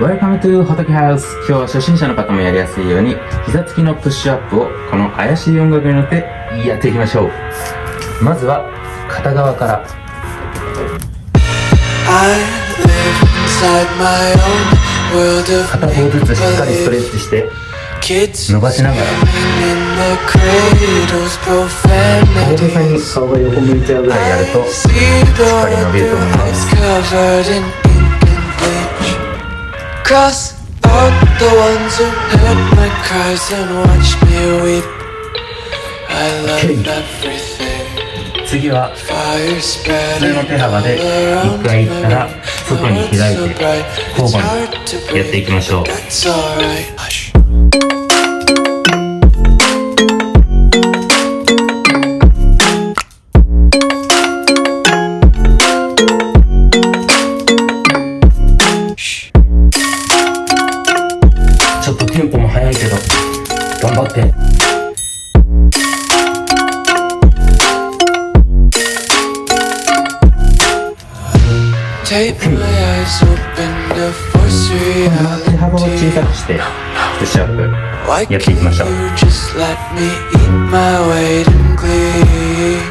Welcome to 仏ハウス今日は初心者の方もやりやすいように膝つきのプッシュアップをこの怪しい音楽に乗ってやっていきましょう。まずは片側から。片方ずつしっかりストレッチして伸ばしながら。大げさに顔が横向いちゃうぐらいやるとしっかり伸びると思います Cross out the ones who heard my cries and watched me weep I love everything 次は普通の手幅で一回行ったら外に開いて交互にやっていきましょう 頑張って Take my eyes open to force reality 手幅を小さくしてプッシュアップやっていきましょう Just let me eat my weight in glee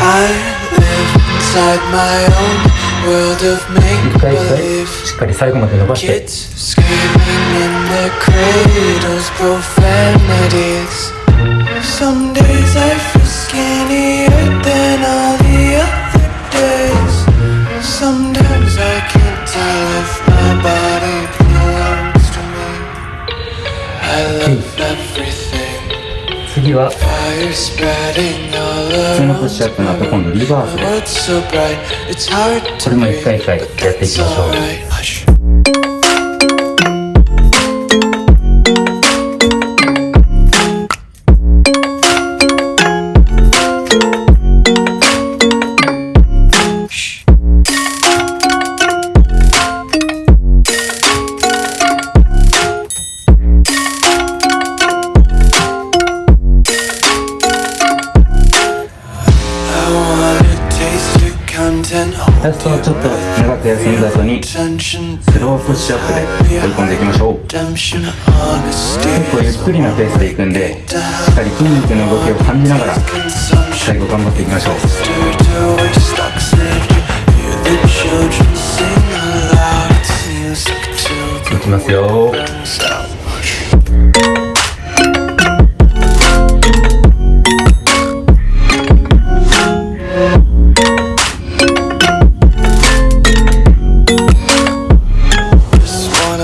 I live inside my own world of make believe しっかり最後まで伸ばして Kids screaming 次は Fire spreading all 普通のプッシュアップの後今度リバースです。これも一回一回やっていきましょうラストはちょっと長く休んだ後にスロープッシュアップで追い込んでいきましょう。結構ゆっくりなペースでいくんでしっかり筋肉の動きを感じながら最後頑張っていきましょう。いきますよ。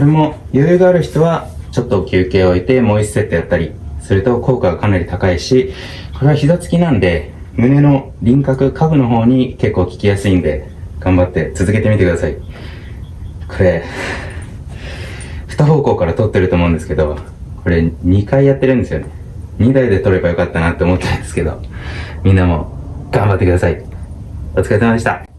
これも余裕がある人はちょっと休憩を置いてもう1セットやったりすると効果がかなり高いしこれは膝つきなんで胸の輪郭下部の方に結構効きやすいんで頑張って続けてみてください。これ2方向から撮ってると思うんですけどこれ2回やってるんですよね。2台で撮ればよかったなって思ったんですけどみんなも頑張ってください。お疲れ様でした。